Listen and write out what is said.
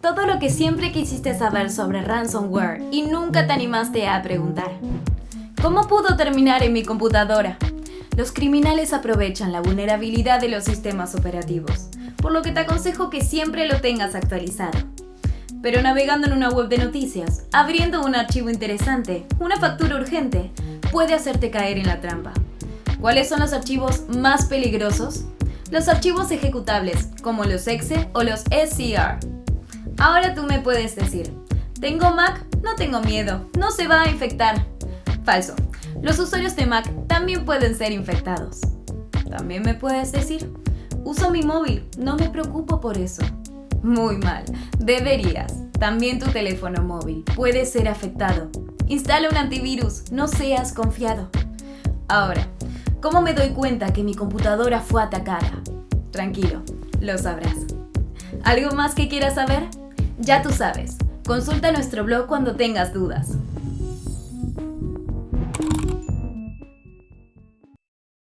Todo lo que siempre quisiste saber sobre ransomware y nunca te animaste a preguntar. ¿Cómo pudo terminar en mi computadora? Los criminales aprovechan la vulnerabilidad de los sistemas operativos, por lo que te aconsejo que siempre lo tengas actualizado. Pero navegando en una web de noticias, abriendo un archivo interesante, una factura urgente, puede hacerte caer en la trampa. ¿Cuáles son los archivos más peligrosos? Los archivos ejecutables, como los exe o los SCR. Ahora tú me puedes decir, ¿tengo Mac? No tengo miedo, no se va a infectar. Falso. Los usuarios de Mac también pueden ser infectados. También me puedes decir, uso mi móvil, no me preocupo por eso. Muy mal, deberías. También tu teléfono móvil puede ser afectado. Instala un antivirus, no seas confiado. Ahora, ¿cómo me doy cuenta que mi computadora fue atacada? Tranquilo, lo sabrás. ¿Algo más que quieras saber? Ya tú sabes. Consulta nuestro blog cuando tengas dudas.